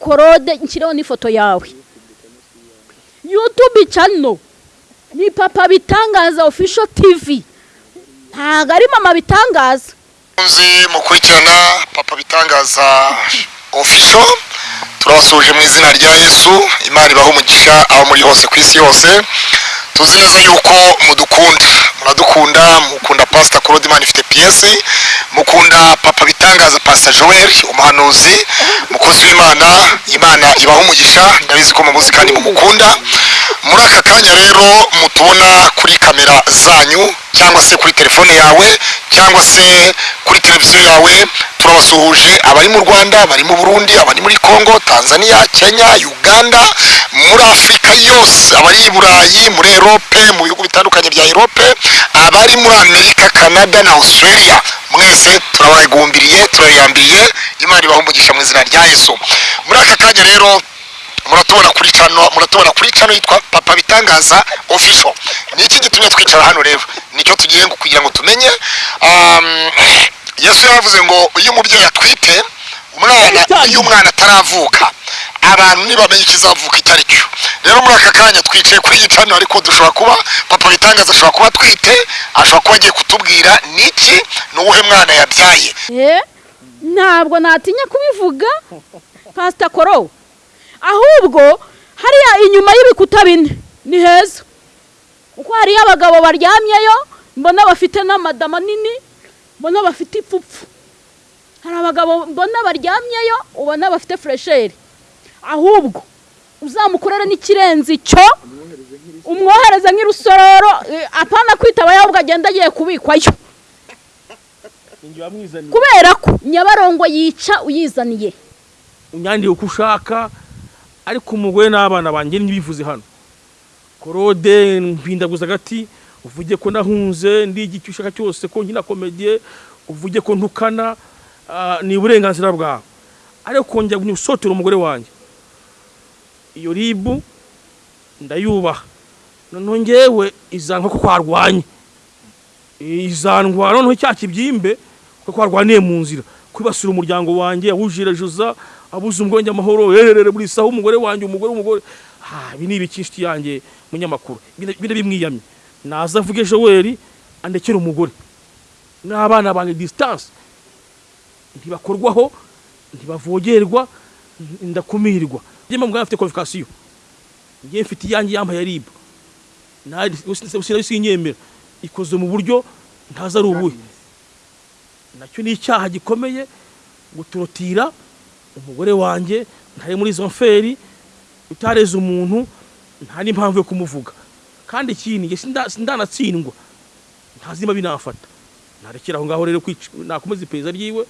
korode nshyireho n'ifoto yawe. Yutube cano ni papa bitangaza ofisho tivi ntabwo ari mama bitangaza. Muzi mukurikirana papa bitangaza ofisho turabasuhuje mu izina rya yesu. Imana ibaha umugisha aho muri hose ku isi yose. Tuzi neza yuko mudukunda muradukunda mukunda pasita imana ifite piyesi mukunda papa bitangaza pasita joel umuhanuzi mukozi w'imana imana ibaha umugisha ndabizi ko mumuzi kandi mumukunda. Muri aka kanya rero mutubona kuri kamera zanyu cyangwa se kuri telefone yawe cyangwa se kuri televiziyo yawe turabasuhuje. Abari mu rwanda abari mu burundi abari muri congo tanzania kenya uganda muri afurika yose. Abari i burayi muri erope mu bihugu bitandukanye bya erope abari muri amerika canada na australia. Mwese turabagumbiriye turayambiriye imana ibaha umugisha mu izina rya yesu. Muri aka kanya rero muratubona kuri cano muratubona kuri cano yitwa papa bitangaza official. Ni iki gitumye twicara hano rero? Nicyo tugiye kugira ngo tumenye. Um, yesu yaravuze ngo iyo umubyeyi atwite umwana iyo umwana ataravuka abantu ntibamenye ikizavuka icyo ari cyo rero muri aka kanya twicaye kuri iyi cano ariko dushobora kuba papa bitangaza ashobora kuba atwite ashobora kuba agiye kutubwira niki ni uwuhe mwana yabyaye? Eh, ntabwo natinya kubivuga. Pasita koro ahubwo hariya inyuma y'ibikuta bine. Ni heza. Kuko hariyo abagabo baryamyeyo mbona bafite n'amada manini mbona bafite ipfupfu. Hari abagabo mbona baryamyeyo ubona bafite furesheri ahubwo uzamukorere n'ikirenze icyo umwohereze nk'irusororo apana kwitaba ahubwo agenda agiye kubikwayo. Kubera ko nyabarongo yica uyizaniye. Unyandike uko ushaka ariko umugore n'abana banjye ntibivuze hano. Korode mpindaguza agati uvuge ko nahunze ndigi icyo ushaka cyose ko nkina komediye uvuge ko ntukana ah, ni uburenganzira bwawe. Ariko kongera gusotera umugore wanjye. Iyo ribu ndayubaha. Noneho ngewe izanka ko twarwanye izandwara noneho cya kibyimbe ko twarwaniye mu nzira. Kwibasira umuryango wanjye awujira juza abuze umwenge amahoro rerere buri saha umugore wanjye umugore umugore. Ha ibi ni ibiki inshuti yanjye munyamakuru. Bine bimwiyamye naza avuge Joel andekera umugore. N'abana banjye distance. Ntibakorwaho ntibavogerwa ndakumirwa. Njye mbwa afite qualification. Njye mfite iyanjye yambaye ribu usina sinyemera ikoze mu buryo ntaza ari ubuhe. Nacyo ni icyaha gikomeye gutorotira umugore wanjye ntari muri izo mferi utareze umuntu nta n'impamvu yo kumuvuga. Kandi ikindi sindanatsindwa ntazima binafata. Narekera aho ngaho rero nakomeza iperereza ryiwe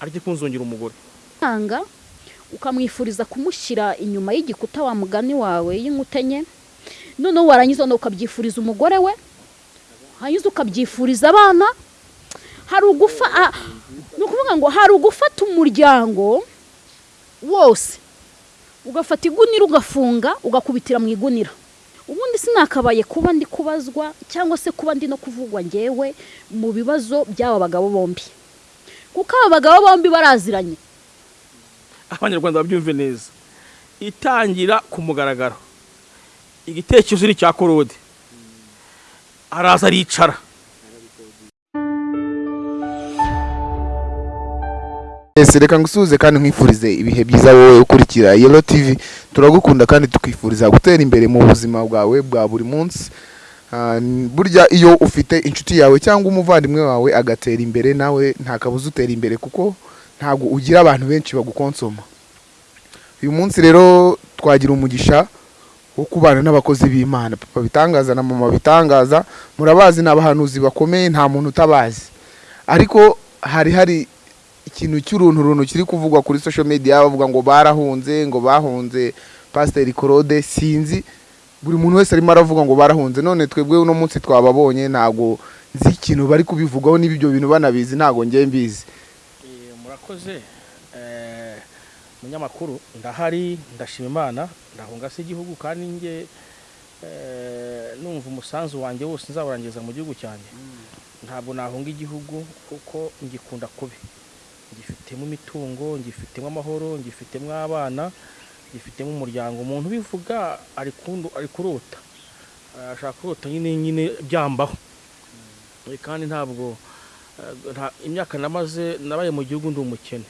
areke kunzongera umugore. Tanga ukamwifuriza kumushyira inyuma y'igikuta wa mugani wawe y'inkuta enye noneho warangiza ukabyifuriza umugore we hanyuma ukabyifuriza abana hari ugufa ah, ni ukuvuga ngo hari ugufata umuryango wose. Ugafata igunira ugafunga ugakubitira mu igunira. Ubundi sinakabaye kuba ndi kubazwa cyangwa se kuba ndi no kuvugwa ngewe mu bibazo by'aba bagabo bombi. Kuko aba bagabo bombi baraziranye. Abanyarwanda babyumve neza. Itangira ku mugaragaro. Igitekerezo ni icya korode araza aricara. Yes, reka ngusuhuze kandi nkwifurize ibihe byiza wowe ukurikira Yellow TV turagukunda kandi tukwifuriza gutera imbere mu buzima bwawe bwa buri munsi. Ah, burya iyo ufite inshuti yawe cyangwa umuvandimwe wawe agatera imbere nawe nta kabuza utera imbere kuko ntabwo ugira abantu benshi bagukonsoma. Uyu munsi rero twagira umugisha wo kubana n'abakozi b'imana. Papa bitangaza na mama bitangaza murabazi ni abahanuzi bakomeye nta muntu utabazi. Ariko hari hari ikintu cy'urunturuntu kiri kuvugwa kuri social media bavuga ngo barahunze ngo bahunze. Pasiteri claude sinzi buri muntu wese arimo aravuga ngo barahunze. None twebwe uno munsi twababonye ntabwo nzi ikintu bari kubivugaho niba ibyo bintu banabizi ntabwo ngiye mbizi. Murakoze. Munyamakuru ndahari ndashima imana ndahunga se igihugu kandi njye eh, numva umusanzu wanjye wose nzawurangiza mu gihugu cyanjye. Ntabwo nahunga igihugu kuko ngikunda kubi. Ngifitemo imitungo ngifitemo amahoro ngifitemo abana gifitemo umuryango. Umuntu ubivuga ari kurota. Ashaka kurota nyine nyine byambaho. Eh, kandi ntabwo eh, imyaka namaze nabaye mu gihugu ndi umukene.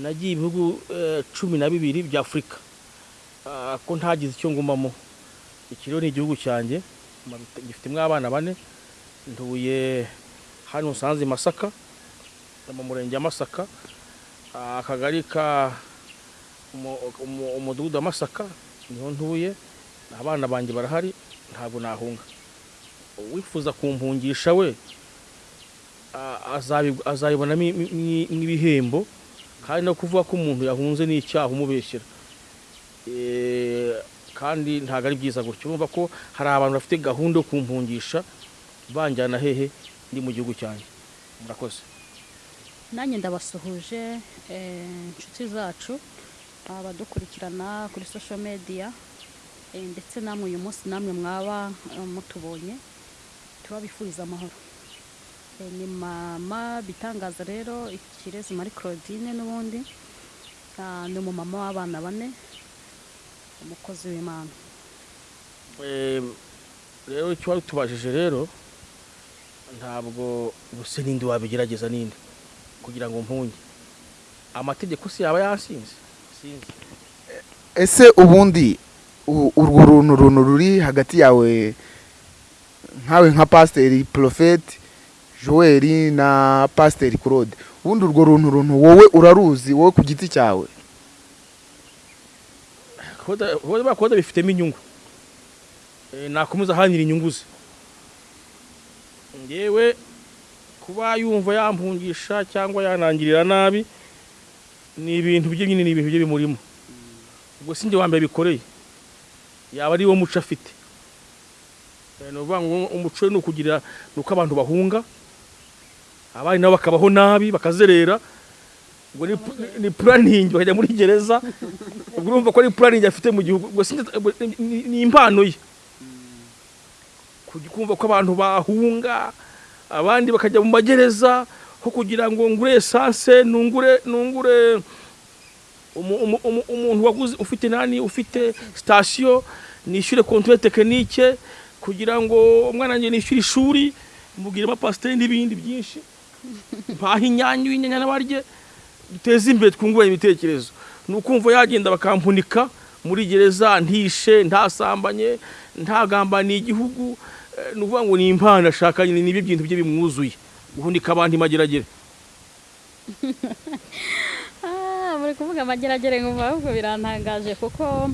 Nagiye ibihugu eh, cumi na bibiri bya afurika ko ntagize icyo ngumamo. Iki rero ni igihugu cyanjye. Gifitemo abana bane. Ntuye hano musanze i masaka. Mu murenge wa masaka akagari ka umu- umu- umudugudu wa masaka ni ho ntuye abana banjye barahari ntabwo nahunga. Uwifuza kumpungisha we azabibonamo n'ibihembo kandi no kuvuga ko umuntu yahunze ni icyaha umubeshyera. Eh, kandi ntabwo ari byiza gutyo. Urumva ko hari abantu bafite gahunda yo kumpungisha banjyana hehe ndi mu gihugu cyanjye. Murakoze. Nanjye ndabasuhuje eh, inshuti zacu abadukurikirana kuri social media eh, ndetse namwe uyu munsi namwe mwaba eh, mutubonye turabifuriza amahoro. Ni mama bitangaza rero ikirezi marie claudine n'ubundi Ah, ni umumama w'abana bane umukozi w'imana. Rero icyo tubajije rero ntabwo ubuse n'indi wabigerageza n'indi. Kugira ngo mpunge. Amategeko si yaba yasinze. Sinzi ese ubundi urwo runtu runtu ruri hagati yawe nkawe nka pasiteri porofeti joel na pasiteri claude? Ubundi urwo runtu runtu wowe uraruzi wowe ku giti cyawe? Koda bifitemo inyungu. Eh, nakomeza ahanira inyungu ze. Ngewe kuba yumva yampungisha cyangwa yanangirira nabi ni ibintu bye nyine ni ibintu bye bimurimo ubwo si njye wa mbere bikoreye yaba ari wo muco afite Eh, ni ukuvuga ngo umuco ni ukugira ni uko abantu bahunga abandi nabo bakabaho nabi bakazerera ubwo ni pu- ni puraningi bakajya muri gereza ubwo urumva ko ari puraningi afite mu gihugu ni- impano ye kumva ko abantu bahunga abandi bakajya mu magereza ho kugira ngo ngure esanse nungure nungure umu- umu- umu- umuntu waguze ufite nani ufite sitasiyo nishyure konture tekinike kugira ngo umwana wanjye nishyure ishuri mubwire amapasiteri n'ibindi byinshi. Mpaha inyanya inyanya n'abarye duteze imbere twunguranye ibitekerezo. Ni ukumva yagenda bakampunika muri gereza ntishe ntasambanye ntagambaniye igihugu ni ukuvuga ngo ni impano ashaka ni byo bintu bye bimwuzuye guhunika abantu imageragere Ah, muri kuvuga amageragere nkumva ahubwo birantangaje kuko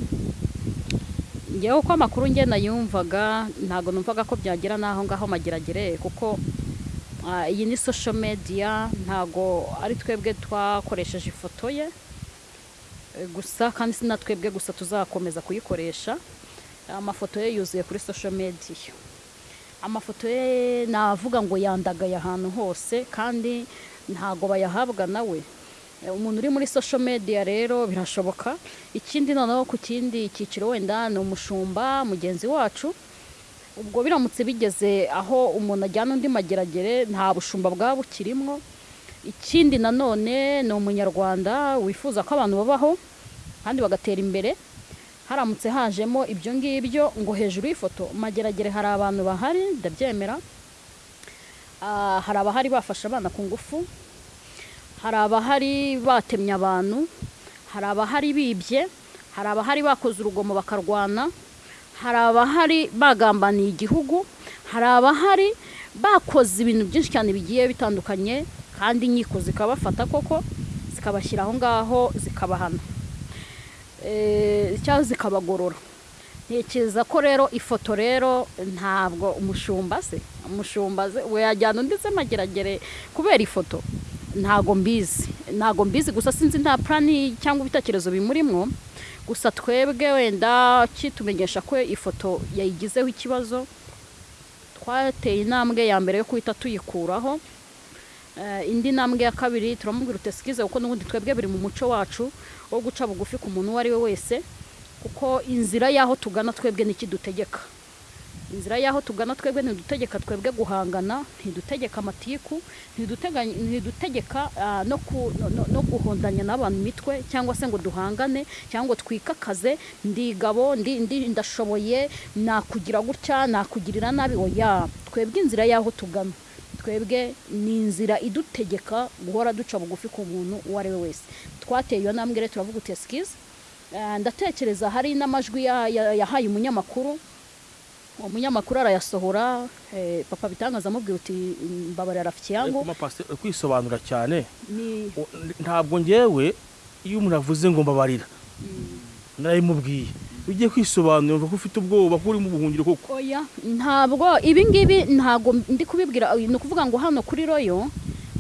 ngewe uko amakuru ngenda yumvaga ntabwo numvaga ko byagera n'aho ngaho mageragere kuko ah, iyi ni social media ntabwo ari twebwe twakoresheje ifoto ye. Eh, gusa kandi si na twebwe gusa tuzakomeza kuyikoresha. Amafoto ye yuzuye kuri social media. Amafoto ye navuga ngo yandagaye ahantu hose kandi ntago bayahabwa nawe. Eh, umuntu uri muri social media rero birashoboka. Ikindi noneho ku kindi cyiciro wenda ni umushumba mugenzi wacu. Ubwo biramutse bigeze aho umuntu ajyana undi mageragere nta bushumba bwaba bukirimo ikindi nanone ni umunyarwanda wifuza ko abantu babaho kandi bagatera imbere. Haramutse hajemo ibyo ngibyo ngo hejuru y'ifoto mageragere hari abantu bahari ndabyemera. Ah, hari abahari bafashe abana ku ngufu hari abahari batemye abantu hari abahari bibye hari abahari bakoze urugomo bakarwana hari abahari bagambaniye igihugu hari abahari bakoze ibintu byinshi cyane bigiye bitandukanye kandi inkiko zikabafata koko zikabashyira aho ngaho zikabahana. Cyangwa zikabagorora. Ntekereza ko rero ifoto rero ntabwo umushumba se. Umushumba se we yajyana undi se mageragere kubera ifoto. Ntago mbizi. Ntago mbizi gusa sinzi nta plani cyangwa ibitekerezo bimurimo gusa twebwe wenda kitumenyesha ko ifoto yayigizeho ikibazo. Twateye intambwe ya mbere yo guhita tuyikuraho. Eh, indi ntambwe ya kabiri turamubwira utesikize kuko n'ubundi twebwe biri mu muco wacu wo guca bugufi ku muntu uwo ari we wese kuko inzira y'aho tugana twebwe n'ikidutegeka inzira y'aho tugana twebwe ntidutegeka twebwe guhangana ntidutegeka amatiku ntidutegeka ah, no guhondanya n'abantu imitwe cyangwa se ngo duhangane cyangwa twikakaze. Ndi gabo ndi ndi- ndashoboye nakugira gutya nakugirira nabi. Oya twebwe inzira y'aho tugana. Twebwe ni inzira idutegeka guhora duca bugufi ku muntu uwo ari we wese. Twateye iyo ntambwe rero turavuga uti esikize ndatekereza hari n'amajwi ya- ya- yahaye umunyamakuru umunyamakuru arayasohora eh, papa bitangaza amubwira uti mbabarira rafiki yangu. Pastor, uri kwisobanura cyane ntabwo ngewe iyo umuntu avuze ngo mbabarira narabimubwiye iyo ugiye kwisobanura ko ufite ubwoba ko uri mu buhungiro koko? Oya ntabwo. Ibi ngibi ntabwo ndi kubibwira. Ni ukuvuga ngo hano kuri royo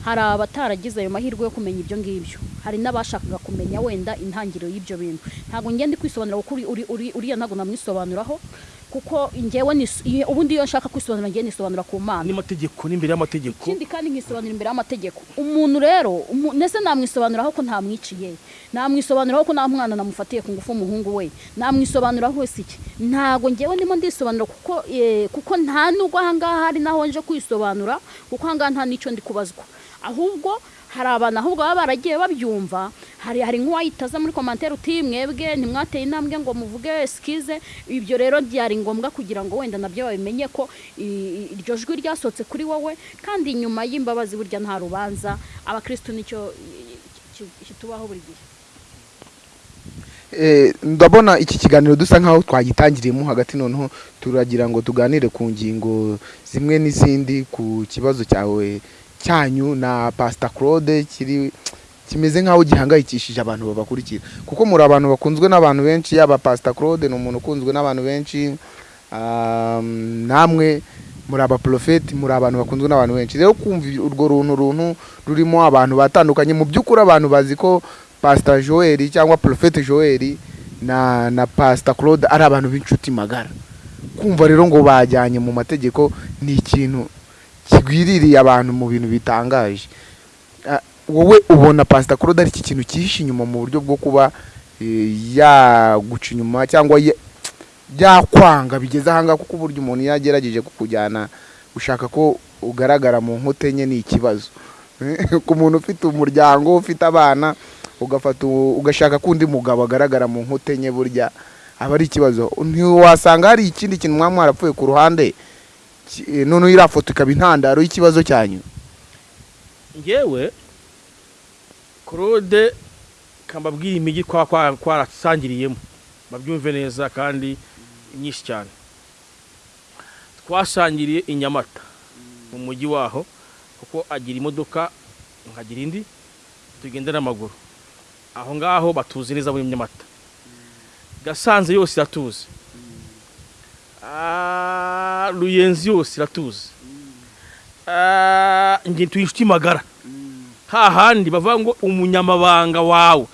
hari abataragize ayo mahirwe yo kumenya ibyo ngibyo. Hari n'abashakaga kumenya wenda intangiriro y'ibyo bintu. Ntabwo ngenda kwisobanura kuko uri- uri- uri- uriya ntabwo namwisobanuraho kuko ngewe ubundi iyo nshaka kwisobanura ngewe nisobanura ku mana. N'amategeko n'imbere y'amategeko. Ikindi kandi nkisobanura imbere y'amategeko. Umuntu rero ndetse namwisobanuraho ko ntamwiciye? Namwisobanuraho ko nta mwana namufatiye ku ngufu umuhungu we? Namwisobanuraho wese iki? Ntabwo ngewe ndimo ndisobanura kuko eh, kuko nta nubwo ahangaha hari naho nje kwisobanura kuko ahangaha nta n'icyo ndi kubazwa. Ahubwo hari abantu ahubwo baba baragiye babyumva. Hari hari nk'uwayitaza muri komantere uti mwebwe ntimwateye intambwe ngo muvuge sikize ibyo rero byari ngombwa kugira ngo wenda na byo babimenye ko iryo jwi ryasohotse kuri wowe. Kandi nyuma y'imbabazi burya nta rubanza abakirisitu ni cyo kitubaho buri gihe. Eh, ndabona iki kiganiro dusa nkaho twagitangiriyemo hagati noneho turagira ngo tuganire ku ngingo zimwe n'izindi ku kibazo cyawe cyanyu na Pastor Claude kiri kimeze nkaho gihangayikishije abantu babakurikira. Kuko muri abantu bakunzwe n'abantu benshi yaba Pastor Claude ni umuntu ukunzwe n'abantu benshi um, namwe muri abaprofeti muri abantu bakunzwe n'abantu benshi. Rero kumva urwo runtu runtu rurimo abantu batandukanye. Mu by'ukuri abantu bazi ko Pastor Joel cyangwa Prophet Joel na na Pastor Claude ari abantu b'inshuti magara. Kumva rero ngo bajyanye mu mategeko ni ikintu kigwiririye abantu mu bintu bitangaje. Wowe ubona Pastor Claude ari iki kintu cyihishe inyuma mu buryo bwo kuba eh, yaguca inyuma cyangwa ya- byakwanga bigeze ahangaha kuko uburyo umuntu yagerageje kukujyana ushaka ko ugaragara mu nkote enye ni ikibazo. Ku muntu ufite umuryango ufite abana ugafata ugashaka ko undi mugabo agaragara mu nkote enye burya aba ari ikibazo. Ntiwasanga hari ikindi kintu mwaba mwarapfuye ku ruhande? Noneho iriya foto ikaba intandaro y'ikibazo cyanyu ngewe claude kambabwira imijyi twarasangiriyemo babyumve neza kandi myinshi cyane. Twasangiriye i nyamata mu mujyi waho kuko agira imodoka nkagira indi tugenda n'amaguru. Aho ngaho batuzi neza muri nyamata. Gasanze yose iratuzi ruyenzi yose iratuzi Ah, njye tuye inshuti magara. Hahandi bavuga ngo umunyamabanga wawe.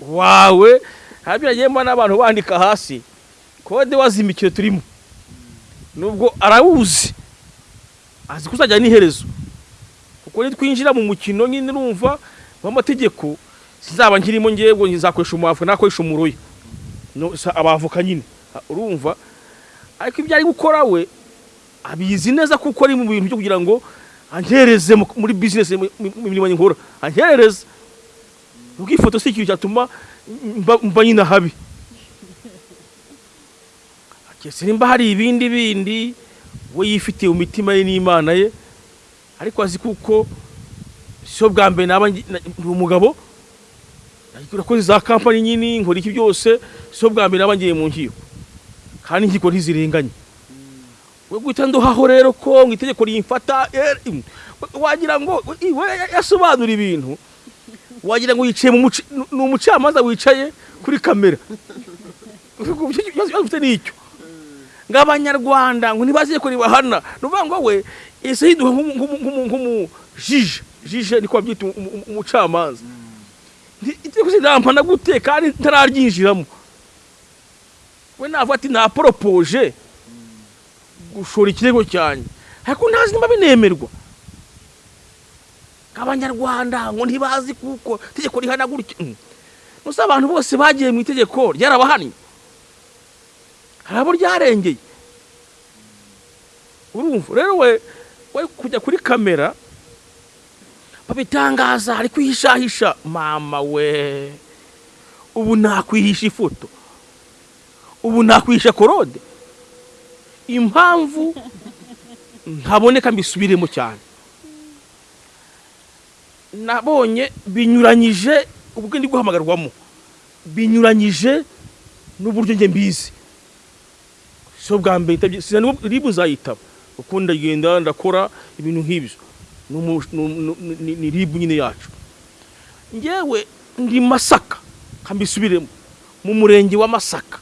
Wawe? Habiragiye mbona n'abantu bandika hasi. Kode wazimikiye turimo. Nubwo arawuzi. Azi ko uzajya n'iherezo. Kuko nitwinjira mu mukino nyine numva w'amategeko sinzaba nkirimo ngewe nzakoresha umuhavu nakoresha sa- abavoka nyine. Ah, urumva. Ariko ibyo ari gukora we abizi neza kuko ari mu bintu byo kugira ngo ankereze mu- muri bizinesi mu mirimo nkora. Ankereze ubwo ifoto si ikintu cyatuma mba- nyine habi. Kese nimba hari ibindi bindi we yifitiye mu mitima ye n'imana ye. Ariko azi kuko siyo bwa mbere naba ndi umugabo. Urakoze za kampani nyine nkora iki byose. Siyo bwa mbere naba ngiye mu nkiko. Kandi inkiko ntizirenganye we guhita nduhaho rero ko mu itegeko rimfata im, wagira ngo i- we yasobanura ibintu. Wagira ngo yicaye ni umucamanza wicaye kuri kamera. Ufite ni cyo. Ngo abanyarwanda ngo ntibazi ko ribahana. Ni ukuvuga ngo we ese yiduha nk'umujije jije. Niko babyita umu- umu- umucamanza. Itegeko sinampana gute? Kandi ntararyinjiramo. We navuga ati naporopoje gushora ikirego cyanjye ariko ntazi niba binemerwa. Abanyarwanda ngo ntibazi kuko itegeko rihana gutya Mm. gusa abantu bose bagiye mu itegeko ryarabahannye hari abo ryarengeye. Urumva. Rero we we kujya kuri kamera babitangaza ari kwihishahisha. Mama we ubu nakwihisha ifoto. Ubu nakwihisha korode impamvu ntaboneka mbisubiremo cyane. Nabonye binyuranyije ubwo ndi guhamagarwamo binyuranyije n'uburyo njye mbizi. So bwa mbere ribu nzayitaba kuko ndagenda ndakora ibintu nk'ibyo. Ni ribu nyine yacu. Ngewe ndi masaka kambisubiremo mu murenge wa masaka.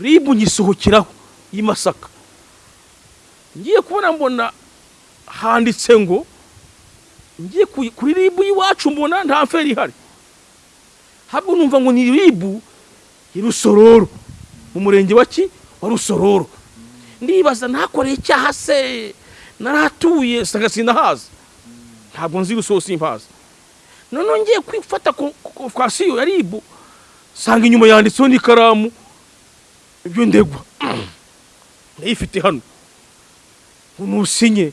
Ribu nyisohokeraho y'i masaka. Ngiye kubona mbona handitse ngo ngiye ku- kuri ribu y'iwacu mbona nta feri ihari. Habwo numva ngo ni ribu i rusororo mu murenge wa ki? Wa rusororo. Ndibaza ntakoreye icyaha se? Naratuye sanga sinahaza ntabwo nzi rusororo simpaza noneho ngiye kwifata konfukasiyo ya ribu sanga inyuma yanditseho n'ikaramu. Ibyo ndegwa ndayifite hano. Nusinye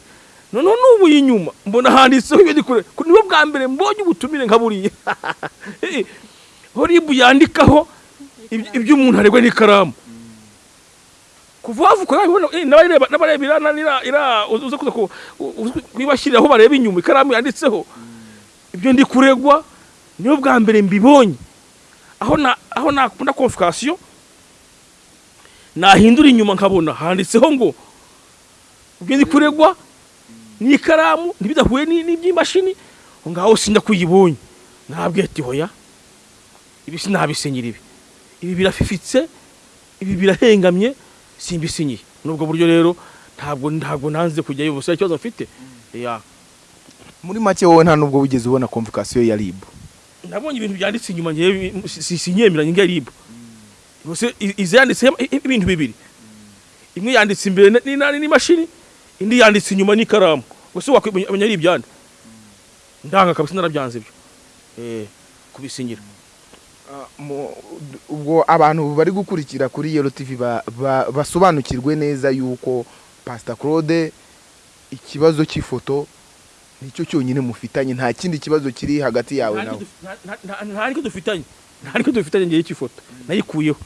noneho n'ubu inyuma. Mbona handitseho ibyo ndi kure. Niwe bwa mbere mbonye ubutumire nka buriya. Ho ribu yandikaho ibyo- umuntu aregwa n'ikaramu. Kuva wavuka n'abareba n'abareba uze kuza ku- u- u- kwibashyiriraho bareba inyuma ikaramu yanditseho. Ibyo ndi kuregwa niyo bwa mbere mbibonye. Aho na aho nakunda konfukasiyo nahindura inyuma nkabona. Handitseho ngo ndi kuregwa n'ikaramu ntibidahuye ni- n'iby'imashini aho ngaho sinjya kuyibonye nabwiye ati hoya ibi sinabisenyera ibi. Ibi birafifitse ibi birahengamye simbisinyiye nubwo buryo rero ntabwo ntabwo nanze kujyayo ubusa ikibazo mfite? Muri make wowe nta nubwo wigeze ubona konvokasiyo ya ribu nabonye ibintu byanditse inyuma ngewe si- sinyemeranya ngiye ribu Ubuse i- izi yanditseho i- i- ibintu bibiri. Imwe yanditse imbere n'imashini indi yanditse inyuma n'ikaramu. Gusa wakwimenya ari ibyande ndanga kabisa narabyanze ibyo. Eh kubisinyira Mu- ubwo abantu bari gukurikira kuri yero ba- basobanukirwe neza yuko pasita claude ikibazo cy'ifoto ni cyo cyonyine mufitanye. Nta kindi kibazo kiri hagati yawe nawe. nta- nta- nta- nta niko dufitanye nta niko dufitanye ngiye cy'ifoto nayikuyeho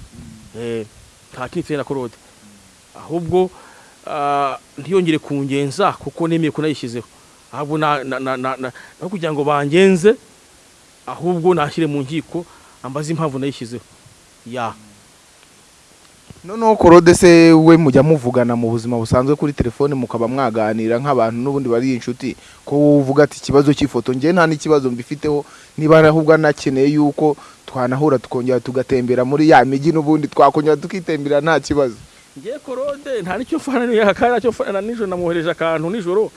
eh nta kindi mfitanye na korode ahubwo ah, ntiyongere kungenza kuko nemeye ko nayishyizeho ahubwo na na na na na- aho kugira ngo bangenze ahubwo nashyire mu nkiko ambaze impamvu nayishyizeho ya. Noneho korode se we mujya muvugana mu buzima busanzwe kuri telefone mukaba mwaganira nk'abantu n'ubundi bari inshuti ko uvuga ati ikibazo cy'ifoto njye nta n'ikibazo mbifiteho niba ahubwo anakeneye yuko twanahura tukongera tugatembera muri ya mijyi n'ubundi twakongera tukitembera nta kibazo. Ngiye korode nta ni cyo mfana niyo kandi na cyo mfana nijoro namwohereje akantu nijoro.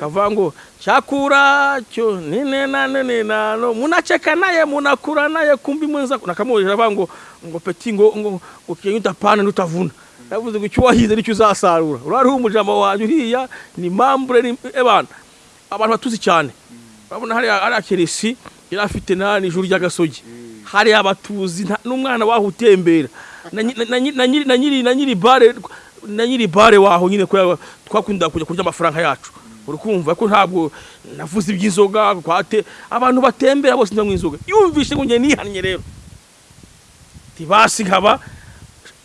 Kavuga ngo cyakura cyo nine na nene nano munacheka naye munakura naye kumbi mwenza nakamwohereje avuga ngo ngo peti ngo ngo ngo kiyenye utapana n'utavuna. Yavuze ngo icyo wahize ni cyo uzasarura. Urari umujama wanjye uriya ni mambure ni ebana abantu batuzi cyane. Urabona hariya hariya keresi yari afite na nijoro ry'agasogi. Hariya abatuzi n'umwana waho utembera na nyi- na nyi- na nyiri bare na nyiri bare waho nyine twakunda kujya kurya amafaranga yacu. Urukumva ko ntabwo navuze iby'inzoga kwate. Abantu batembera bose ndanywa inzoga. Yumvishe ngo njye nihannye rero. Tibasi nkaba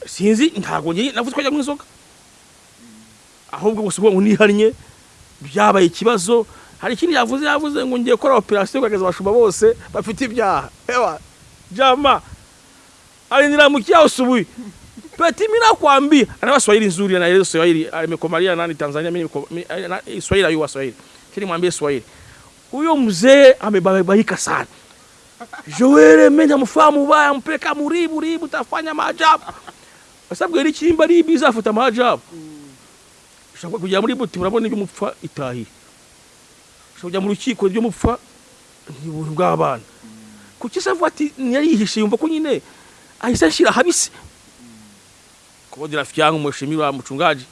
sinzi ntabwo njye navuze ko ajya mu inzoga. Ahubwo gusa ngo nihannye byabaye ikibazo. Hari ikindi yavuze yavuze ngo ngiye gukora operasiyo kugaragaza abashumba bose bafite ibyaha. Jama aliniramukia asubuhi. Peti mimi nakwambia. Ana Swahili nzuri anaeleza Swahili. Amekomalia nani Tanzania mimi mi- na- Swahili ayua Swahili. Kile mwambie Swahili. Huyo mzee amebabaika sana. Joel mimi namfahamu baya mpeka muribu ribu tafanya maajabu. Kwa sababu ile chimba ribu zafuta maajabu. Ushobora kujya muri buti murabona ibyo mupfa itahi ushobora kujya mu rukiko ibyo mupfa ni bw'abana kuki se avuga ati ntiyarihishe yumva ko nyine ahise ashyira habisi. Mheshimiwa mchungaji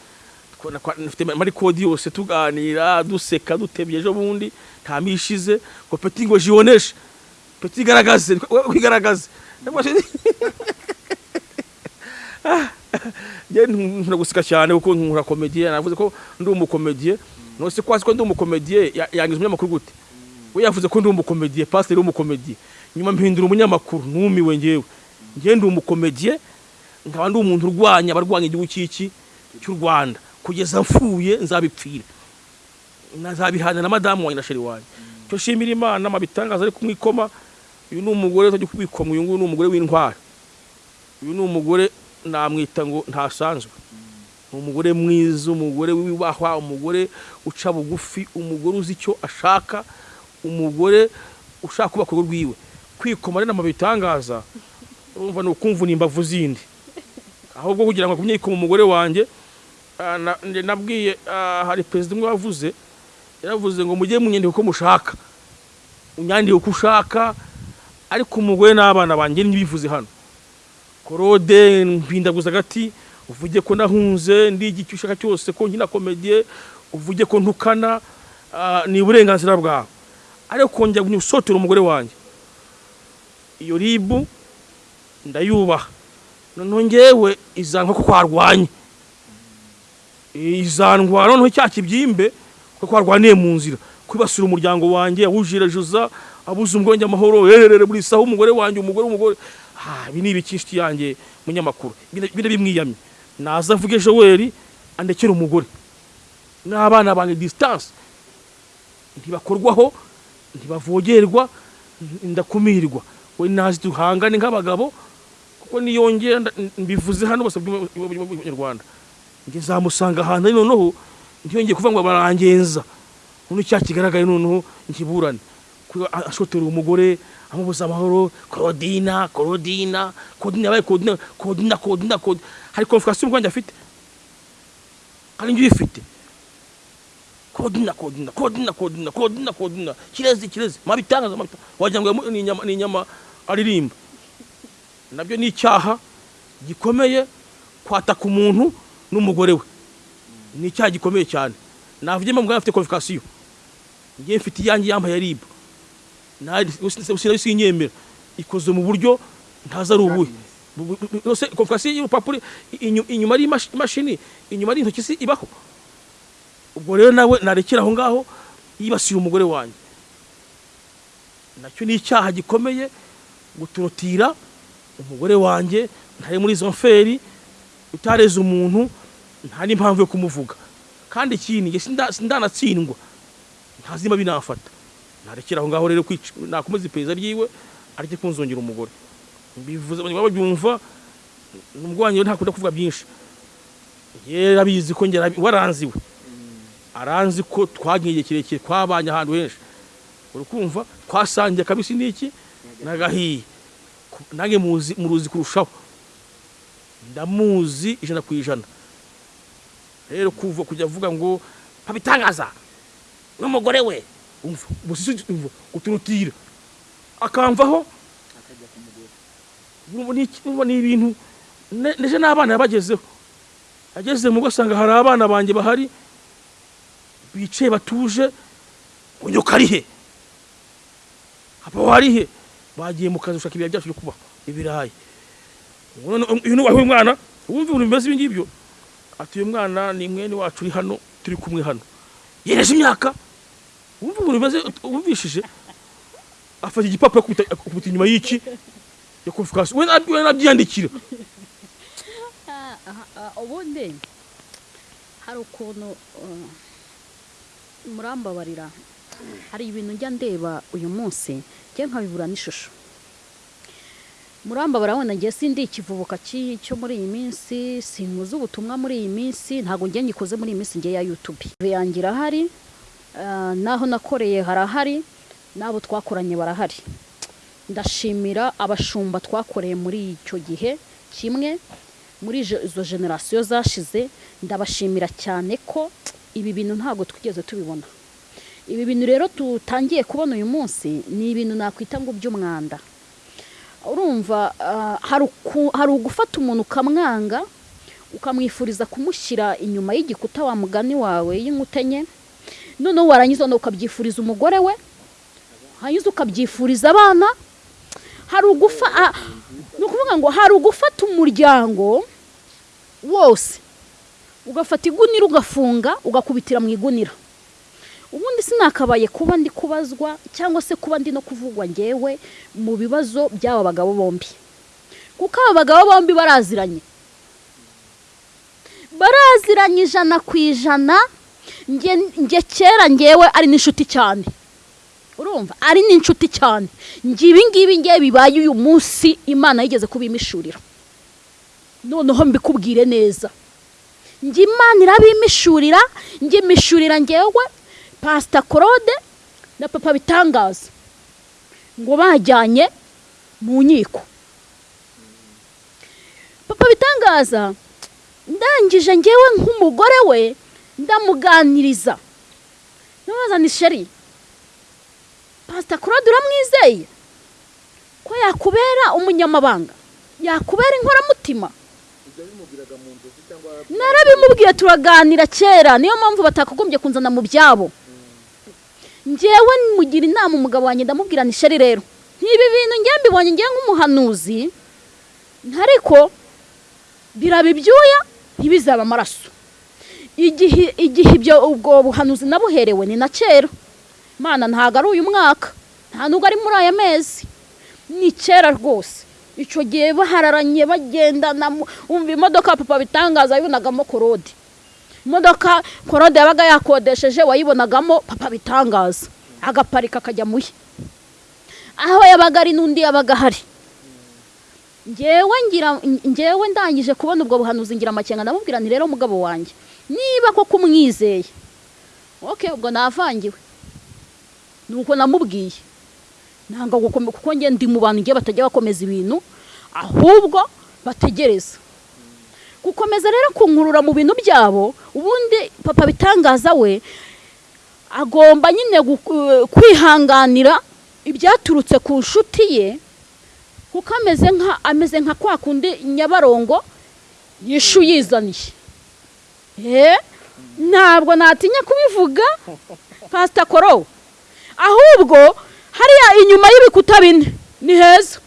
Kwa- kwa- nafite mari kodi yose tuganira duseka dutebye ejo bundi nta mishize ngo peti ngo jioneshe peti igaragaze kwigaragaze njye nkunda guseka cyane kuko nkunda komediye navuze ko ndi umukomediye nose ko ko ndi umukomediye ya- yangiza umunyamakuru gute we yavuze ko ndi umukomediye pasiteri w'umukomediye nyuma mpindura umunyamakuru numiwe ngewe njye ndi umukomediye nkaba ndi umuntu urwanya abarwanya igihugu cy'iki cy'u rwanda. Kugeza mfuye nzabipfira. Nazabihana na madamu wanjye na sheri wanjye. Cyo shimira imana mabitangaza ari kumwikoma. Uyu ni umugore utajya kubikoma uyu nguyu ni umugore w'intwari. Uyu ni umugore namwita ngo ntasanzwe. Ni umugore mwiza umugore wibahwa umugore uca bugufi umugore uzi icyo ashaka umugore ushaka kubaka urugo rwiwe. Kwikoma rero bitangaza urumva ni ukumvuna imbavu zindi. Ahubwo kugira ngo akumye yikoma umugore wanjye ah, nabwiye ah, hari perezida umwe wavuze yaravuze ngo mujye munyandika uko mushaka. Unyandike uko ushaka ariko umugore n'abana banjye ntibivuze hano. Korode mpindaguza agati uvuge ko nahunze ndi icyo ushaka cyose ko nkina komediye uvuge ko ntukana ah, ni uburenganzira bwawe. Ariko kongera gusotera umugore wanjye. Iyo ribu ndayubaha. Noneho ngewe izanwa ko twarwanye izanwa noneho cya kibyimbe ko twarwaniye mu nzira. Kwibasira umuryango wanjye awujirejuza abuze umwenge amahoro herere buri saha umugore wanjye umugore umugore. Ibi ni ibiki inshuti yanjye munyamakuru. Bine- bimwiyamye. Naza avuge joweli andekere umugore. N'abana banjye disitanse ntibakorwaho ntibavogerwa ndakumirwa. We nazi duhangane nk'abagabo kuko niyongera mbivuze hano bose bw'abanyarwanda nzamusanga ahantu noneho ntiyongeye kuvuga ngo barangenza noneho icyaha kigaragaye noneho nkiburane ashotera umugore amubuza amahoro korodina korodina korodina yabaye korodina korodina korodina korodina hari konfikasiyo ubwanjye afite hari njye uyifite kodina kodina kodina kodina kodina kodina kirezi kirezi mabitangaza mabitangaza wagira ngo ni inyama ni inyama aririmba. Nabyo ni icyaha gikomeye kwataka umuntu n'umugore we. Ni icyaha gikomeye cyane. Navuye mu muganga afite konfikasiyo ngiye mfite iyanjye yambaye sinari sinyemera ikoze mu buryo ntazi ari ubuhe. Konfikasiyo y'urupapuro inyu- inyuma ari imashi- imashini inyuma ari intoki si ibaho. Ubwo rero nawe narekera aho ngaho yibasira umugore wanjye. Nacyo ni icyaha gikomeye guturutira umugore wanjye ntari muri izo mferi utareze umuntu nta n'impamvu yo kumuvuga. Kandi ikindi sindanatsindwa ntazima binafata. Narekera aho ngaho rero nakomeza iperereza ryiwe areke kunzongera umugore. Mbivuze abantu babyumva nubwo wanjye ntakunda kuvuga byinshi. Yera abizi ko ngera waranziwe aranzi ko twagiye igihe kirekire twabanye ahantu henshi. Uri kumva twasangiye akabisi n'iki n'agahiye nange muzi muruzi kurushaho. Ndamuzi ijana ku ijana. Rero kuva kujya avuga ngo pabitangaza n'umugore we. Umva uturutira akamvaho ni ibintu neje n'abana yabagezeho ageze mu rugo asanga hari abana banjye bahari bicaye batuje ngo nyoko ari he? Papa wari he? Bagiye mu kazi gushaka ibirayi byacu byo kubaho. Ibirayi. Uyu ni uwawe mwana wumva ibintu bimeze ibi ngibyo ati uyu mwana ni mwene wacu uri hano turi kumwe hano. Yereje imyaka. Wumva ibintu bimeze wumvishije? Afata igipapuro akubita inyuma y'iki? Ya konfikasiyo we nab- we nabyiyandikira ubundi hari ukuntu uh, murambabarira. Hari ibintu njya ndeba uyu munsi njye nkabibura n'ishusho. Murambabarira wenda njye sindi ikivubuka cyo muri iyi minsi sinkuze ubutumwa muri iyi minsi ntabwo njye ngikoze muri iyi minsi njye ya yutube yanjye irahari ah, n'aho nakoreye harahari n'abo twakoranye barahari. Ndashimira abashumba twakoreye muri icyo gihe kimwe muri izo generasiyo zashize ndabashimira cyane ko ibi bintu ntabwo twigeze tubibona. Ibi bintu rero tutangiye kubona uyu munsi ni ibintu nakwita ngo by'umwanda. Urumva ah, hari ugufata umuntu ukamwanga ukamwifuriza kumushyira inyuma y'igikuta wa mugani wawe y'inkuta enye noneho warangiza ukabyifuriza umugore we hanyuma ukabyifuriza abana hari ugufa ah, ni ukuvuga ngo hari ugufata umuryango wose ugafata igunira ugafunga ugakubitira mu igunira. Ubundi sinakabaye kuba ndi kubazwa cyangwa se kuba ndi no kuvugwa ngewe mu bibazo by'aba bagabo bombi. Kuko aba bagabo bombi baraziranye. Baraziranye ijana ku ijana nge kera ngewe ari n'inshuti cyane. Urumva? Ari n'inshuti cyane. Nge ibi ngibi ngewe bibaye uyu munsi imana yigeze kubimishurira noneho mbikubwire neza. Njye imana irabimishurira njye imishurira ngewe pasita claude na papa bitangaza ngo bajyanye mu nkiko. Papa bitangaza ndangije ngewe nk'umugore we ndamuganiriza. Ni sheri pasita claude uramwizeye? Ko yakubera umunyamabanga? Yakubera inkoramutima narabimubwiye turaganira kera. Niyo mpamvu batakagombye kunzana mu byabo. Ngewe mugira inama umugabo wanjye ndamubwira ni sheri rero ntibi bintu ngewe mbibonye ngewe nk'umuhanuzi ariko biraba ibyuya ntibizaba amaraso. Igihe ibyo ubwo buhanuzi nabuherewe ni na kera. Mana ntabwo ari uyu mwaka nta nubwo ari muri aya mezi. Ni kera rwose. Icyo gihe bahararanye bagendana umva imodoka papa bitangaza yabonagamo korode imodoka korode yabaga yakodesheje wayibonagamo papa bitangaza. Agaparika akajya muye aho yabaga ari n'undi yabaga ahari. Ngewe ndangije kubona ubwo buhanuzi ngira amakenga ndamubwira nti rero mugabo wanjye niba koko umwizeye oke ubwo navangiwe. Nuko namubwiye. Ntabwo kuko njye ndi mu bantu ngiye batajya bakomeza ibintu ahubwo bategereza gukomeza rero kunkurura mu bintu byabo ubundi papa bitangaza we agomba nyine kwihanganira ibyaturutse ku nshuti ye kuko ameze nka ameze nka kwa kundi nyabarongo yishu yizaniye. Ntabwo natinya kubivuga pasita koro ahubwo hariya inyuma y'ibikuta bine ni heza.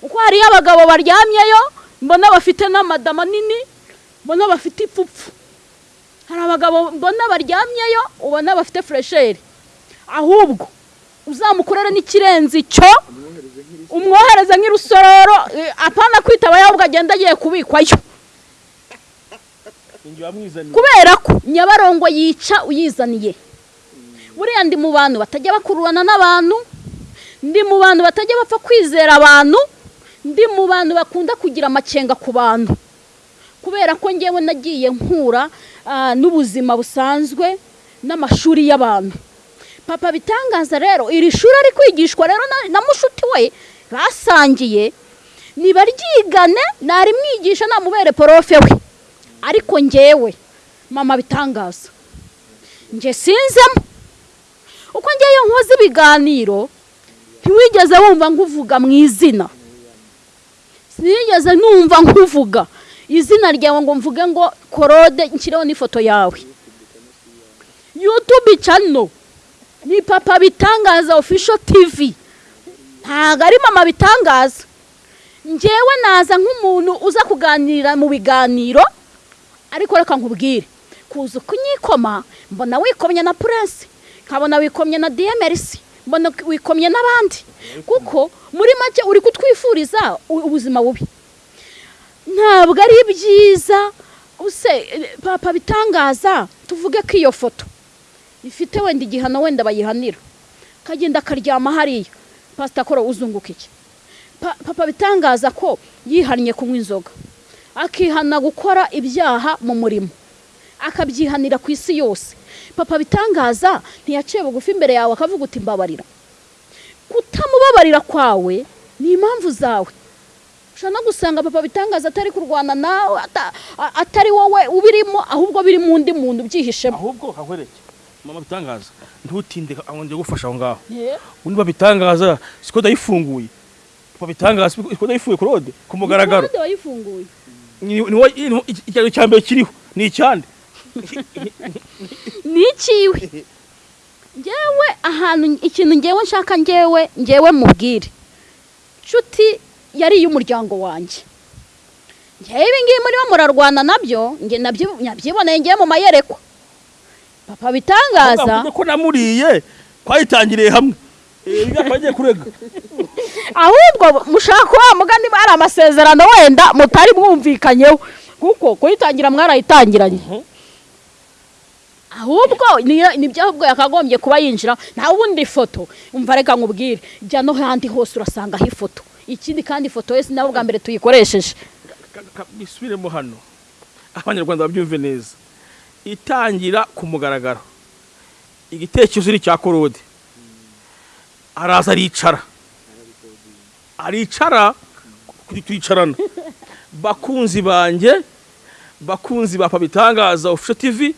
Kuko hariyo abagabo baryamyeyo mbona bafite n'amadama nini mbona bafite ipfupfu. Hari abagabo mbona baryamyeyo ubona bafite furesheri. Ahubwo uzamukorere n'ikirenze icyo umwohereze nk'irusororo eh, apana kwitaba ahubwo agenda agiye kubikwayo. Kubera ko nyabarongo yica uyizaniye. Buriya ndi mu bantu batajya bakururana n'abantu ndi mu bantu batajya bapfa kwizera abantu ndi mu bantu bakunda kugira amakenga ku bantu. Kubera ko ngewe nagiye nkura ah, n'ubuzima busanzwe n'amashuri y'abantu. Papa bitangaza rero iri shuri ari kwigishwa rero na- mushuti we basangiye nibaryigane narimwigisha namubere porofe we. Ariko ngewe mama bitangaza nge sinzemo. Uko ngewe nkoze ibiganiro ntiwigeze wumva nguvuga mu izina. Sinigeze numva nkuvuga. Izina ryawe ngo mvuge ngo korode nshyireho n'ifoto yawe. Yutube cano ni papa bitangaza ofisho tivi ntabwo ari mama bitangaza. Ngewe naza nk'umuntu uza kuganira mu biganiro ariko reka nkubwire. Kuza kunyikoma mbona wikomye na purense nkabona wikomye na diyemerisi mbona wikomye n'abandi. Kuko muri make uri kutwifuriza ubuzima bubi. Ntabwo ari byiza. Use papa bitangaza tuvuge ko iyo foto. Ifite wenda igihano wenda bayihanira. Kagenda akaryama hariya. Pasita koro uzunguka iki? Pa- papa bitangaza ko yihannye kunywa inzoga. Akihana gukora ibyaha mu murimo. Akabyihanira ku isi yose. Papa bitangaza ntiyaciye bugufi imbere yawe akavuga uti mbabarira kutamubabarira kwawe ni impamvu zawe ushobora no gusanga papa bitangaza atari kurwana nawe atari wowe ubirimo ahubwo biri mu undi muntu ubyihishemo ahubwo hahwereke mama bitangaza ntutinde aho njye gufasha aho ngaho Eh, undi babitangaza siko ndayifunguye babitangaza siko ndayifunguye kurode ku mugaragaro wayifunguye ni ni wo- ni wo- icyaro cya mbere kiriho ni icyande ni ikiwe ngewe ahantu ikintu ngewe nshaka ngewe ngewe mubwire. Nshuti yari iy'umuryango wanjye. Ngewe ibi ngibi murimo murarwana na byo nabyiboneye ngewe mu mayerekwa. Papa bitangaza. Ko namuriye twayitangiriye hamwe. Eh, ahubwo mushaka wa mugani bari amasezerano wenda mutari mwumvikanyeho. Kuko kuyitangira mwarayitangiranye. Ahubwo ni byo ahubwo yakagombye kuba yinjira nta wundi foto. Umva reka nkubwire. Jya no handi hose urasangaho ifoto. Ikindi kandi ifoto yose nawe bwa mbere tuyikoresheje. Bisubiremo hano. Abanyarwanda babyumve neza. Itangira ku mugaragaro. Igitekerezo ni icya korode araza aricara. Aricara? Kuri twicarana. Bakunzi banjye bakunzi ba pabitangaza ofisho tv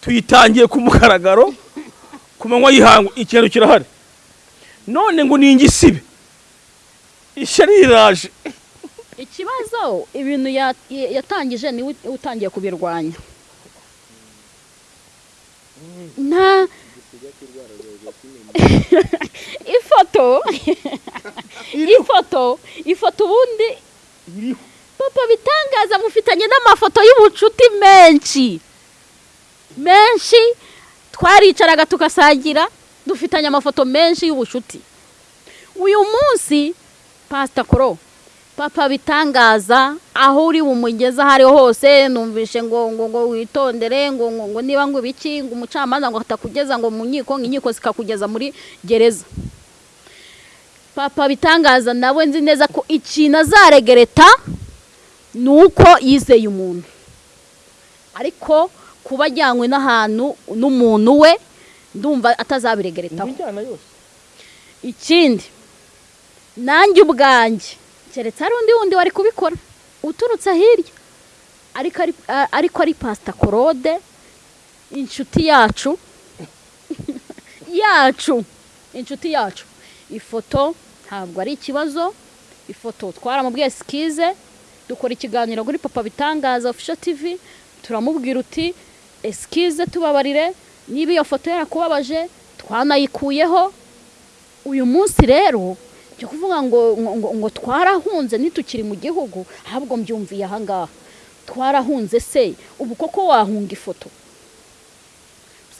tuyitangiye ku mugaragaro ku manywa y'ihangu ikintu kirahari. None ngo ni ingisibe ishyari riraje. Ikibazo ibintu ya- ya- yatangije ni we utangiye kubirwanya. Nta ifoto. Ifoto. Ifoto ubundi papa bitangaza mufitanye n'amafoto y'ubucuti menshi. Menshi twaricaraga tugasangira dufitanye amafoto menshi y'ubucuti. Uyu munsi pasita koro papa bitangaza aho uri bumugeze aho ariho hose numvishe ngo ngo ngo witondere ngo ngo ngo niba ngo ibiki ngo umucamanza ngo atakugeza ngo mu nkiko ngo inkiko zikakugeza muri gereza. Papa bitangaza nawe nzi neza ko ikintu azaregereta ni uko yizeye umuntu. Ariko kuba ajyanywe n'ahantu n'umuntu we ndumva atazabiregeretaho. Ikindi nanjye ubwanjye keretse hari undi wundi wari kubikora uturutse hirya ariko ari a- ariko ari pasita korode inshuti yacu yacu inshuti yacu. Ifoto ntabwo ari ikibazo ifoto twaramubwiye sikize dukora ikiganiro kuri papa bitangaza ofisho tivi turamubwira uti esikize tubabarire niba iyo foto yarakubabaje twanayikuyeho. Uyu munsi rero byo kuvuga ngo ngo, ngo, twarahunze ntitukiri mu gihugu ahubwo mbyumviye ahangaha twarahunze se ubu koko wahunga ifoto?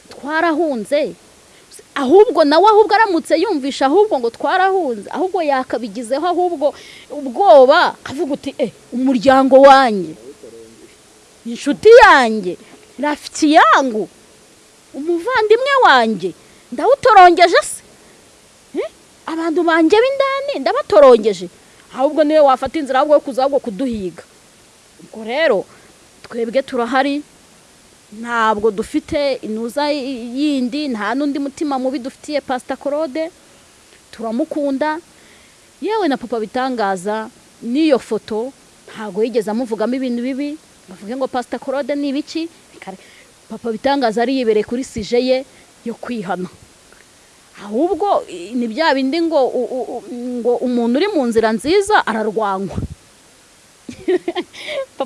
Twarahunze. Ahubwo nawe ahubwo aramutse yumvisha ahubwo ngo twarahunze. Ahubwo yakabigizeho ahubwo ubwoba akavuga uti eh umuryango wanjye inshuti yanjye rafiki yangu umuvandimwe wanjye ndawutorongeje se? Eh? abantu banjye b'indani ndabatorongeje ahubwo ni we wafata inzira ahubwo yo kuza ahubwo kuduhiga. Ubwo rero twebwe turahari. Ntabwo dufite inuza yindi nta n'undi mutima mubi dufitiye pasita korode turamukunda. Yewe na papa bitangaza n'iyo foto ntabwo yigeze amuvugamo ibintu bibi. Bavuge ngo pasita korode ni ibiki Kare- papa bitangaza ari yibereye kuri sije ye yo kwihana. Ahubwo ni bya bindi ngo ngo umuntu uri mu nzira nziza ararwanywa.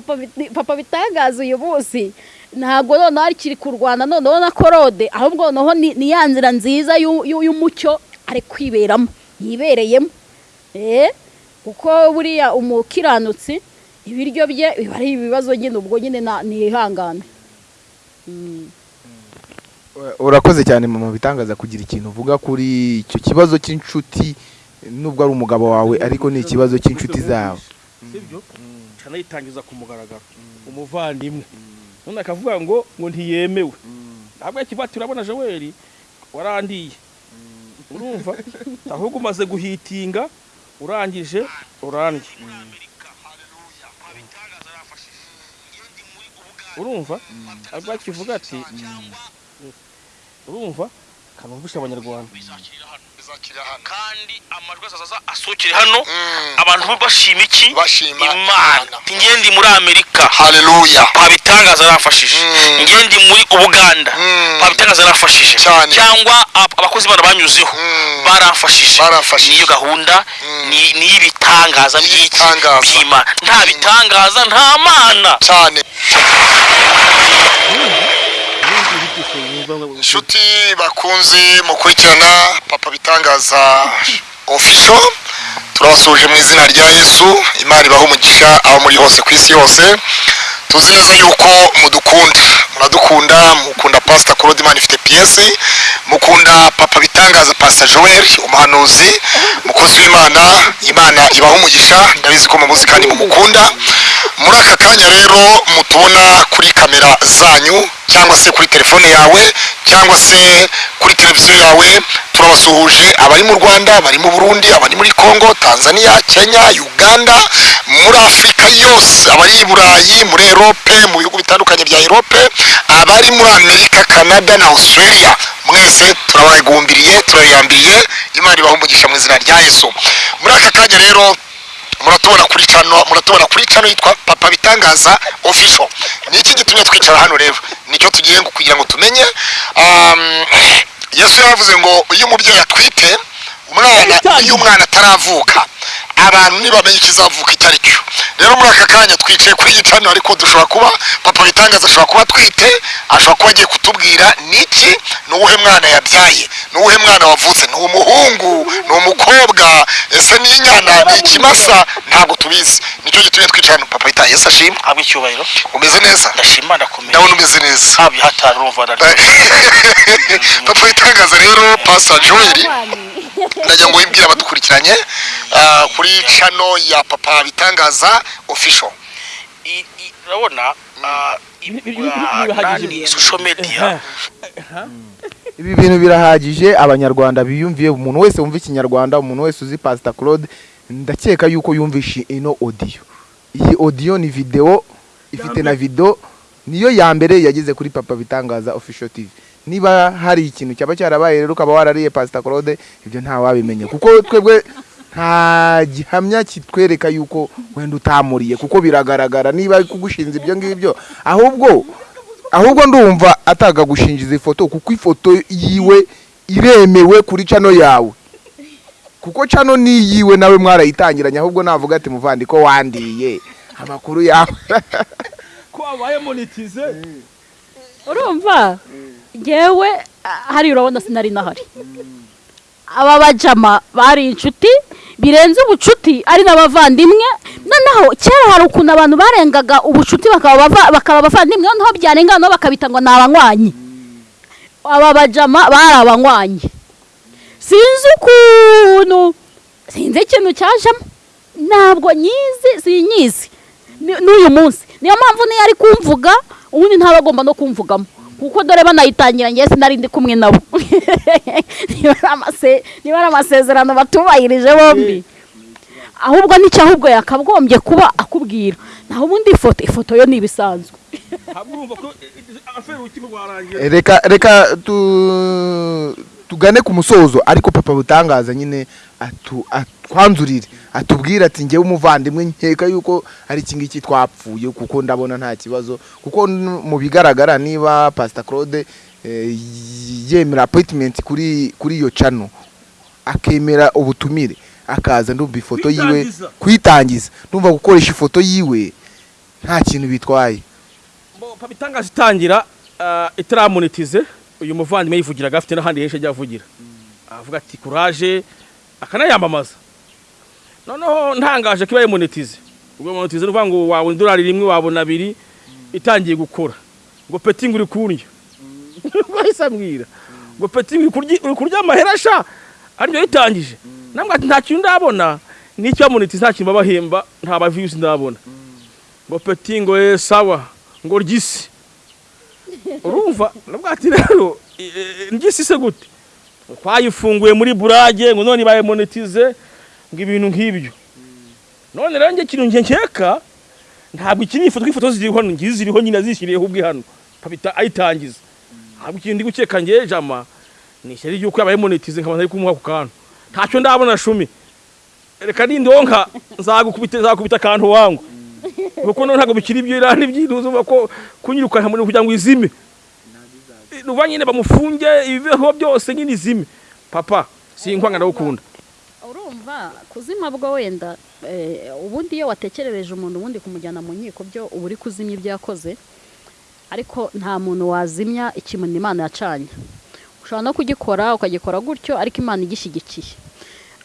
Papa bitangaza uyu munsi ntabwo noneho akiri kurwana noneho na korode ahubwo noneho ni ya nzira nziza y'u- y'u- y'umucyo ari kwiberamo yibereyemo. Eh? Kuko buriya umukiranutsi ibiryo bye biba ari ibibazo nyine ubwo nyine nihangane urakoze cyane mama bitangaza kugira ikintu uvuga kuri icyo kibazo cy'inshuti nubwo ari umugabo wawe ariko ni ikibazo cy'inshuti zawe. sibyo canayitangiza ku mugaragaro. Umuvandimwe. None akavuga ngo ngo ntiyemewe. Ntabwo yakivati urabona joel warandiye. Urumva? Ahubwo umaze guhitinga urangije urandye. Urumva? Ahubwo yakivuga ati urumva? Kanumvisha abanyarwanda. Kandi amajwi azaza asohokere hano. Abantu bashima iki? Imana. Ngendi muri amerika. Haleluya pabitangaza arafashije Mm. ngendi muri ubuganda Mm. pabitangaza arafashije cyangwa ab- abakozi bana banyuzeho Mm. Baramfashije. niyo gahunda. Mm. ni- niy'ibitangaza by'iki? Ibitangaza. by'imana nta bitangaza nta mana. Cyane. Inshuti bakunze mukurikirana papa bitangaza ofisho turabasuhuje mu izina rya yesu imana ibaha umugisha aho muri hose ku isi yose. Tuzi neza yuko mudukunda. Muradukunda mukunda pasita imana ifite piyesi mukunda papa bitangaza pasita joel umuhanuzi mukozi w'imana imana ibaha umugisha. Ndabizi ko mumuzi kandi mumukunda. Muri aka kanya rero mutubona kuri kamera zanyu cyangwa se kuri telefone yawe cyangwa se kuri televiziyo yawe. Turabasuhuje abari mu rwanda abari mu burundi abari muri congo tanzania kenya uganda muri afurika yose. Abari i burayi muri erope mu bihugu bitandukanye bya erope abari muri amerika canada na australia. Mwese turabagumbiriye turayambiriye imana ibaha umugisha mu izina rya yesu. Muri aka kanya rero muratubona kuri cano muratubona kuri cano yitwa papa bitangaza official. Ni iki gitumye twicara hano rero? Nicyo tugiye kugira ngo tumenye. Um, yesu yaravuze ngo iyo umubyeyi atwite umwana iyo umwana ataravuka. Abantu ntibamenye ikizavuka icyo ari cyo. Rero muri aka kanya twicaye kuri iyi cano ariko dushobora kuba papa bitangaza ashobora kuba atwite ashobora kuba agiye kutubwira niki ni uwuhe mwana yabyaye? Ni uwuhe mwana wavutse? Ni umuhungu? Ni umukobwa? Ese ni inyana? Ni ikimasa? Ntabwo tubizi. Nicyo gitumye twicara hano papa bitangaza. Yesu ashima. Habwa icyubahiro. Umeze neza? Ndashima ndakomeye. Ndabona umeze neza. Habwa hatari urumva papa bitangaza rero pastor joel. Ndagira ngo wibwire abadukurikiranye ah, kuri chano ya papa bitangaza official. I- i- urabona Ibi- ibi- ah, social media. ibi bintu birahagije abanyarwanda biyumviye umuntu wese wumva ikinyarwanda umuntu wese uzi pasita claude ndakeka yuko yumvishe ino odiyo iyi odiyo ni videwo ifite na video niyo ya mbere yageze kuri papa bitangaza official tv niba hari ikintu cyaba cyarabaye rero ukaba warariye pasita claude ibyo ntawabimenya kuko twebwe nta gihamya kitwereka yuko wenda utamuriye kuko biragaragara niba ari kugushinza ibyo ngibyo. Ahubwo ahubwo ndumva atagagushinjiza ifoto kuko ifoto yiwe iremewe kuri cano yawe. Kuko cano ni iyiwe nawe mwarayitangiranye ahubwo navuga ati muvandi ko wandiye amakuru yawe. Ko wabaye monetize urumva? Ngewe ah, hari urabona sinari nahari. Aba bajama bari inshuti birenze ubucuti ari n'abavandimwe noneho kera hari ukuntu abantu barengaga ubucuti bakaba bava- bakaba abavandimwe. Noneho byarenga noneho bakabita ngo ni abanywanyi aba bajama bari abanywanyi. Sinzi ukuntu sinzi ikintu cyajemo ntabwo nyizi sinyizi. N'uyu munsi. Niyo mpamvu niyo ari kumvuga ubundi ntaba agomba no kumvugamo. Kuko dore banayitangira njye sinari ndi kumwe nabo. Niba ari amasezerano batubahirije bombi. Ahubwo ni cyo ahubwo yakagombye kuba akubwira. Naho ubundi ifoto ifoto yo ni ibisanzwe. Rwarangiye reka reka tu- tugane ku musozo. Ariko papa butangaza nyine atu- atwanzurire. Atubwire ati ngewe umuvandimwe nkeka yuko hari iki ngiki twapfuye kuko ndabona nta kibazo. Kuko mu bigaragara niba pasita claude eh, yemera apoyitimenti kuri kuri iyo cano akemera ubutumire akaza ndumva ifoto yiwe Kuyitangiza. kuyitangiza ndumva gukoresha ifoto yiwe nta kintu bitwaye. Papa itangaza itangira ah, itaramonetize uyu muvandimwe yivugiraga afite n'ahandi henshi ajya avugira. Avuga ati kuraje akanayamamaza. Noneho ntangaje ko ibaye monetize ubwo monetize ni ukuvuga ngo wabona idolari rimwe wabona abiri itangiye gukora. Ngo peti ngo uri kurya bahise ambwira ngo peti uri kurya- amahera sha? Aribyo yitangije. Nambwa ati nta kintu ndabona. N'icyo monetize nta kintu babahemba nta ba views ndabona. Ngo peti ngo eh, sawa ngo ryisi. Urumva? Nabwo ati rero ryisi se gute? Twayifunguye muri burage ngo none ibaye monetize ngo ibintu nk'ibyo. None rero njye ikintu nkeka ntabwo iki ni ifoto ifoto ziriho ngizi ziriho nyine zishyiriyeho ubwe hano ayitangiza. Ntabwo ikintu gukeka jama. Ni ishyari ry'uko yabaye monetize nkaba ntari kumuha ku kantu. Ntacyo ndabona shumi. Reka nindonka nzagukubita nzagukubita akantu wangu. Kuko none ntabwo bikiri ibyo irani ibyiruzo ko kunyirukana muri kugira ngo izime. Nuba nyine bamufunge ibibeho byose nyine izime. Papa sinkwanga ndagukunda. Urumva kuzima bwo wenda eh, ubundi iyo watekerereje umuntu ubundi kumujyana mu nkiko byo uba uri kuzimya ibyo yakoze. Ariko nta muntu wazimya ikintu imana yacanye. Ushobora no kugikora ukagikora gutyo ariko imana igishyigikiye.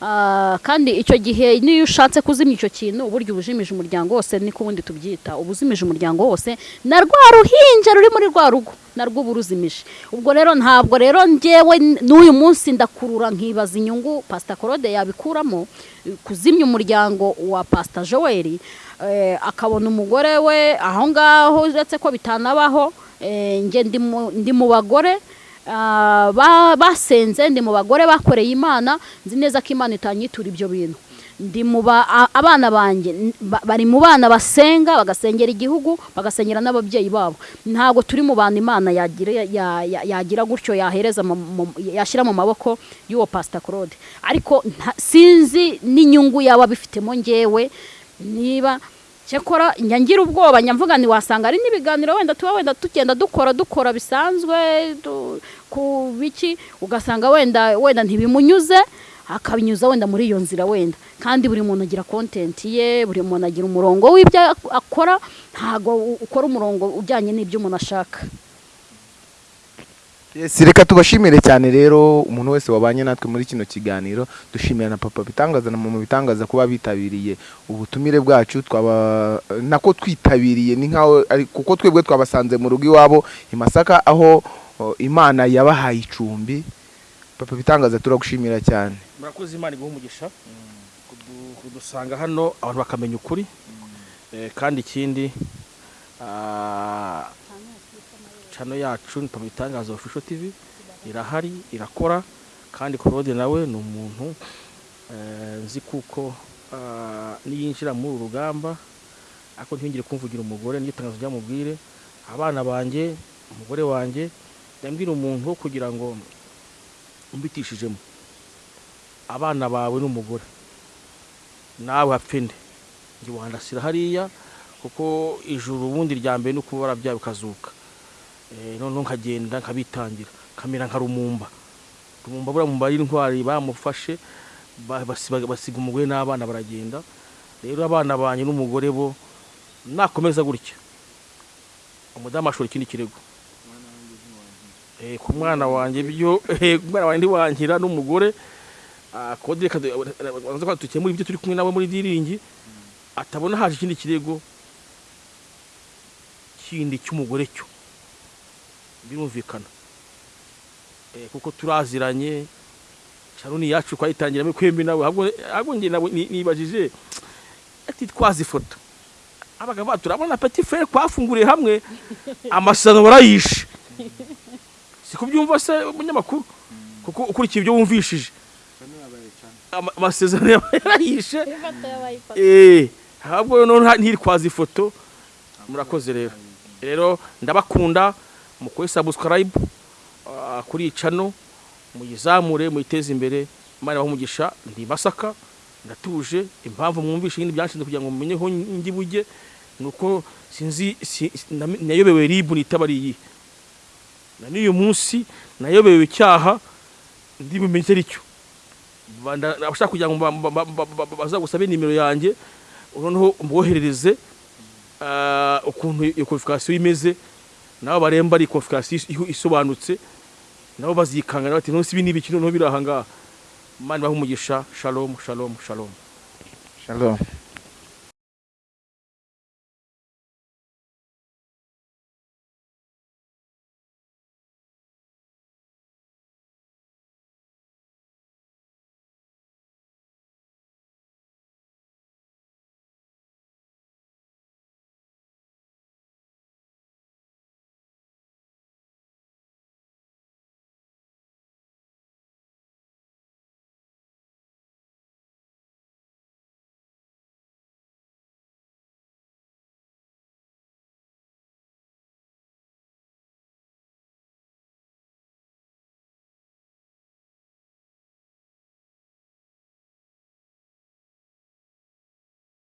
Ah, kandi icyo gihe niyo ushatse kuzimya icyo kintu uburyo ubujimije umuryango wose niko ubundi tubyita. Ubuzimije umuryango wose na rwa ruhinja ruri muri rwa rugo narwo uba uruzimije. Ubwo rero ntabwo rero njyewe n'uyu munsi ndakurura nkibaza inyungu pasita korode yabikuramo kuzimya umuryango wa pasita joel. Akabona umugore we aho ngaho uretse ko bitanabaho eh, ndi mu- bagore ah, ba- basenze ndi mu bagore bakoreye imana nzi neza ko imana itanyitura ibyo bintu. Ndi mu abana banjye bari mu bana basenga bagasengera igihugu bagasengera n'ababyeyi babo. Ntabwo turi mu bantu imana yagira ya- ya- yagira gutyo yahereza yashyira mu maboko y'uwo pasita claude. Ariko sinzi n'inyungu yaba abifitemo ngewe niba cyakora ngira ubwoba njya mvuga nti wasanga ari n'ibiganiro wenda tuba wenda tugenda dukora dukora bisanzwe ku biki ugasanga wenda wenda ntibimunyuze akabinyuza wenda muri iyo nzira wenda. Kandi buri muntu agira kontenti ye buri muntu agira umurongo w'ibyo ak- akora ntabwo ukora umurongo ujyanye n'ibyo umuntu ashaka. Reka tubashimire cyane rero umuntu wese wabanye natwe muri kino kiganiro dushimira na papa bitangaza na mama bitangaza kuba bitabiriye ubutumire bwacu. Twaba nako twitabiriye ni nkaho ari kuko twebwe twabasanze mu rugo iwabo i Masaka aho Imana yabahaye icumbi. Papa bitangaza turagushimira cyane. Murakoze imana iguha umugisha kudu- kudusanga hano abantu bakamenya ukuri. Eh, kandi ikindi ah, channel yacu ni Papa Bitangaza Official TV irahari irakora kandi Claude nawe ni umuntu eh, nzi kuko ah, niyinjira muri uru rugamba ariko ntiyongere kumvugira umugore niryo tangazo ryamubwire. Abana banjye umugore wanjye yambwira umuntu wo kugira ngo umbitishijemo abana bawe n'umugore nawe hapfende njye wandasira hariya kuko ijuru ubundi mbere ni ukuba warabyaye ukazuka noneho nkagenda nkabitangira. Kamera nka rumumba rumumba buriya mumba ari intwari bamufashe basiga umugore n'abana baragenda. Rero abana banjye n'umugore bo nakomeza gutya. Umudamu ashora ikindi kirego Eh, ku mwana wanjye byo eh, ku mwana wanjye ntiwankira n'umugore ah, kode reka du- banza ko dukemura ibyo turi kumwe nabo muri diringi atabona haje ikindi kirego kindi cy'umugore cyo. Birumvikana. Eh, kuko turaziranye sharoni yacu twayitangiramo kwembi nawe ahubwo njye nawe ni- nibajije ati twazi ifoto abaga ba turabona petit frere twafunguriye hamwe amasano barayishe. Si kubyumva se umunyamakuru? Kuko ukurikiye ibyo wumvishije. Ama- amasezerano yarayishe. Eh ahubwo none nta- ntirikwaza ifoto murakoze rero. Rero ndabakunda. Mukore subscribe ah, kuri channel muyizamure muyiteze imbere. Imana ibahe umugisha ndi masaka ndatuje impamvu mwumvishe ibindi byanshinze kugira ngo mumenye aho ndi bujye ni uko sinzi nayobewe ribu nitaba ari iyi. Na n'uyu munsi nayobewe icyaha ndi bumenye icyo abashaka kugira ngo ba- ba- ba- ba- ba- bazagusabe nimero yanjye noneho mboherereze ah, ukuntu iyo konfikarasiyo imeze nabo baremba ari konfikarasiyo isobanutse nabo bazikangana bati nonse ibi ni ibiki? Noneho biri aha ngaha. Imana ibahe umugisha. Shalom shalom shalom. Shalom.